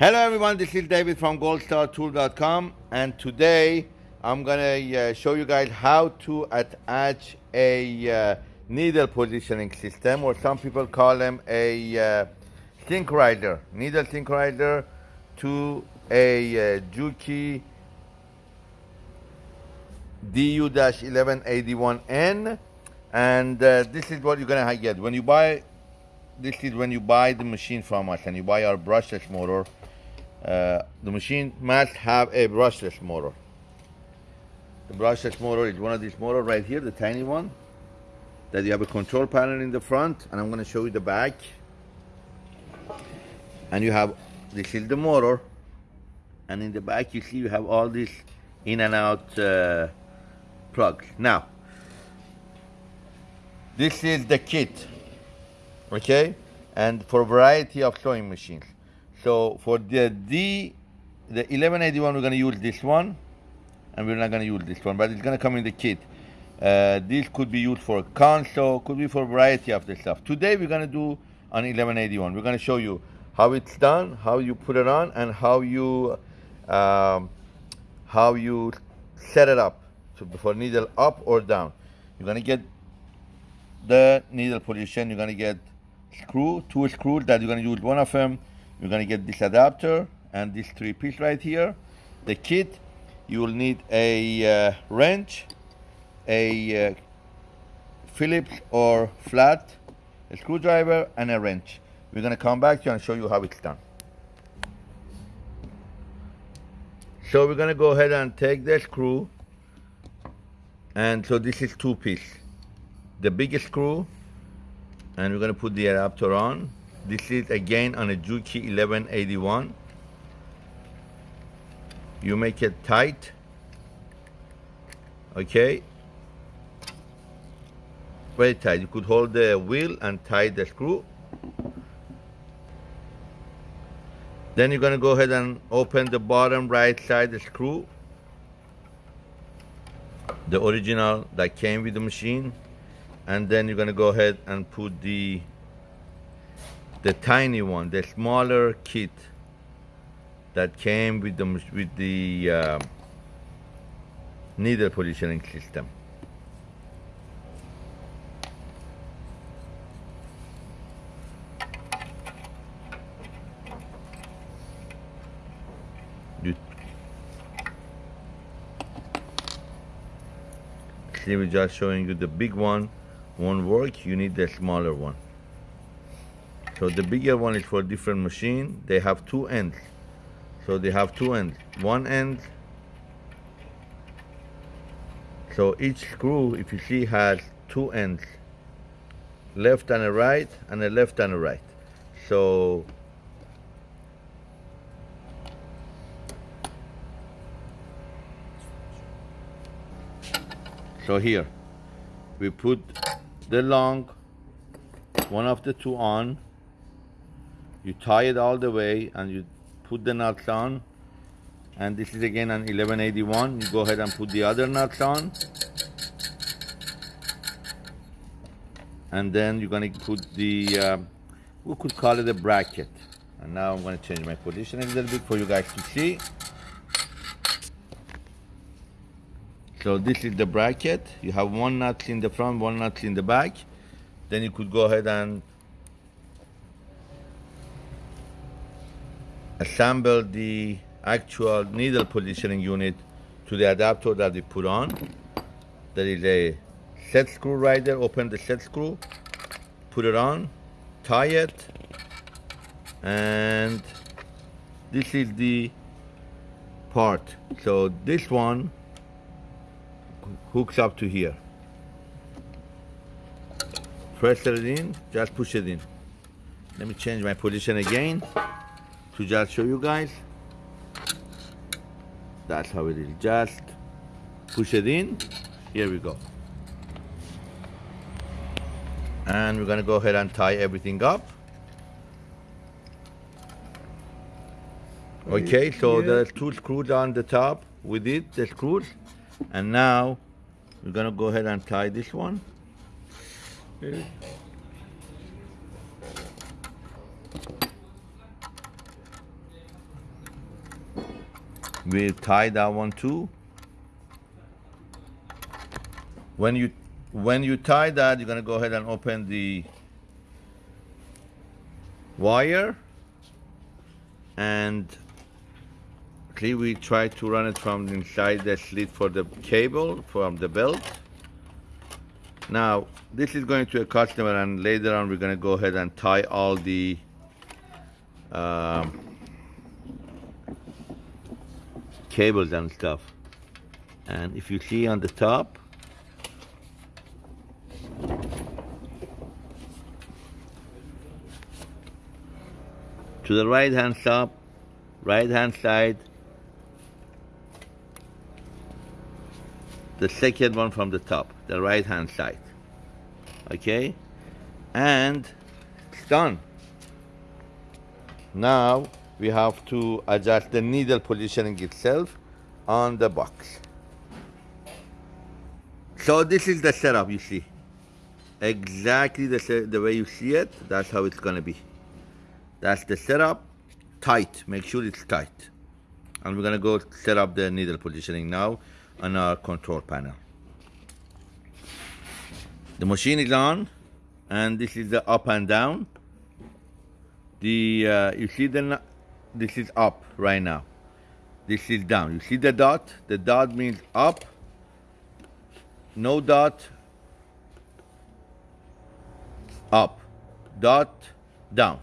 Hello everyone, this is David from goldstartool.com and today I'm gonna uh, show you guys how to attach a uh, needle positioning system or some people call them a uh, synchronizer, needle synchronizer to a uh, Juki DU-1181N and uh, this is what you're gonna get. When you buy this is when you buy the machine from us and you buy our brushless motor uh, the machine must have a brushless motor. The brushless motor is one of these motors right here the tiny one that you have a control panel in the front and I'm going to show you the back. And you have this is the motor and in the back you see you have all these in and out uh, plugs. Now this is the kit okay? And for variety of sewing machines. So for the D the 1181 we're going to use this one and we're not going to use this one but it's going to come in the kit. Uh, this could be used for console could be for variety of the stuff. Today we're going to do on 1181 we're going to show you how it's done how you put it on and how you um, how you set it up. So for needle up or down. You're going to get the needle position you're to get screw, two screws that you're going to use one of them. You're going to get this adapter and this three piece right here. The kit, you will need a uh, wrench, a uh, Phillips or flat, a screwdriver and a wrench. We're going to come back to you and show you how it's done. So we're going to go ahead and take the screw and so this is two piece. The biggest screw and we're going to put the adapter on. This is again on a Juki 1181. You make it tight, okay? Very tight. You could hold the wheel and tie the screw. Then you're going to go ahead and open the bottom right side the screw. The original that came with the machine and then you're going to go ahead and put the the tiny one, the smaller kit that came with the with the uh, needle positioning system. You see, we're just showing you the big one won't work, you need the smaller one. So the bigger one is for different machine. They have two ends. So they have two ends. One end. So each screw, if you see, has two ends. Left and a right, and a left and a right. So So here, we put the long one of the two on. You tie it all the way and you put the nuts on. And this is again an 1181 you go ahead and put the other nuts on. And then you're going to put the uh, we could call it a bracket. And now I'm going to change my position a little bit for you guys to see So this is the bracket. You have one nut in the front, one nut in the back. Then you could go ahead and assemble the actual needle positioning unit to the adapter that we put on. There is a set screw right there. Open the set screw, put it on, tie it, and this is the part. So this one hooks up to here. Press it in, just push it in. Let me change my position again to just show you guys. That's how it is. Just push it in. Here we go. And we're gonna go ahead and tie everything up. Okay, so yeah. there's two screws on the top with it, the screws. And now we're gonna go ahead and tie this one. we tie that one too. When you when you tie that, you're gonna go ahead and open the wire and okay, we try to run it from inside the slit for the cable from the belt. Now, this is going to a customer and later on we're gonna go ahead and tie all the um, cables and stuff. And if you see on the top, to the right hand top, right hand side, the second one from the top, the right hand side. Okay? And it's done. Now we have to adjust the needle positioning itself on the box. So this is the setup you see. Exactly the, the way you see it, that's how it's gonna be. That's the setup, tight, make sure it's tight. And we're gonna go set up the needle positioning now on our control panel. The machine is on and this is the up and down. The, uh, you see the, this is up right now. This is down. You see the dot? The dot means up. No dot, up. Dot, down.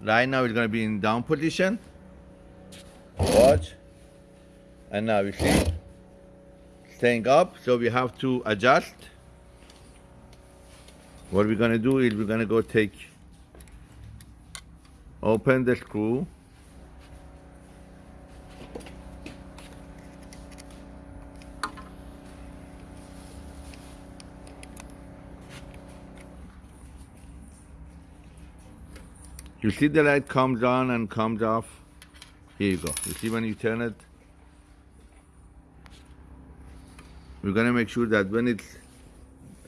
Right now it's gonna be in down position. Watch. And now you see, staying up. So we have to adjust. What we're gonna do is we're gonna go take open the screw you see the light comes on and comes off here you go you see when you turn it we're gonna make sure that when it's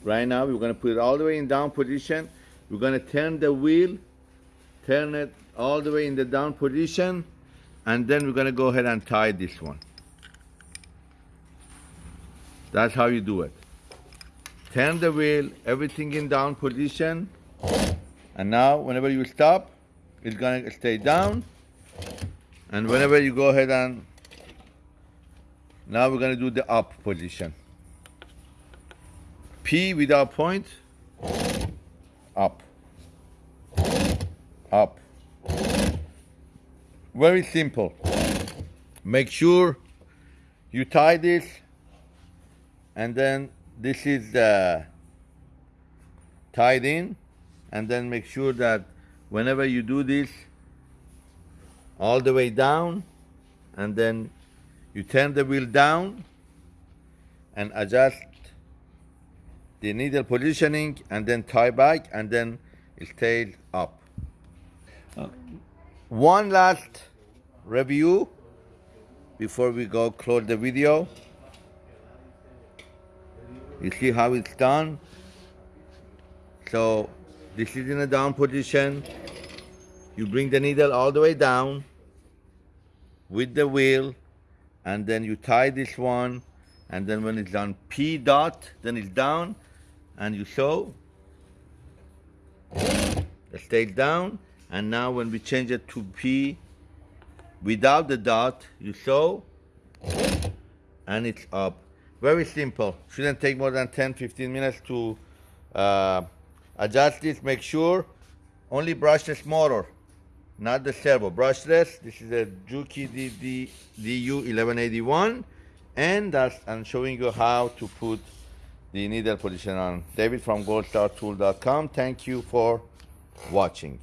right now we're gonna put it all the way in down position we're gonna turn the wheel turn it all the way in the down position and then we're to go ahead and tie this one. That's how you do it. Turn the wheel, everything in down position and now whenever you stop it's to stay down and whenever you go ahead and now we're going to do the up position. P without point, up, up. Very simple. Make sure you tie this and then this is uh, tied in and then make sure that whenever you do this all the way down and then you turn the wheel down and adjust the needle positioning and then tie back and then it stays up. Uh, one last review before we go close the video. You see how it's done? So this is in a down position. You bring the needle all the way down with the wheel and then you tie this one and then when it's on P dot, then it's down and you sew. It stays down and now when we change it to P without the dot, you sew and it's up. Very simple. Shouldn't take more than 10, 15 minutes to uh, adjust this. Make sure only brushless motor, not the servo. Brushless, this is a Juki DD, DU1181 and that's, I'm showing you how to put the needle position on. David from goldstartool.com. Thank you for watching.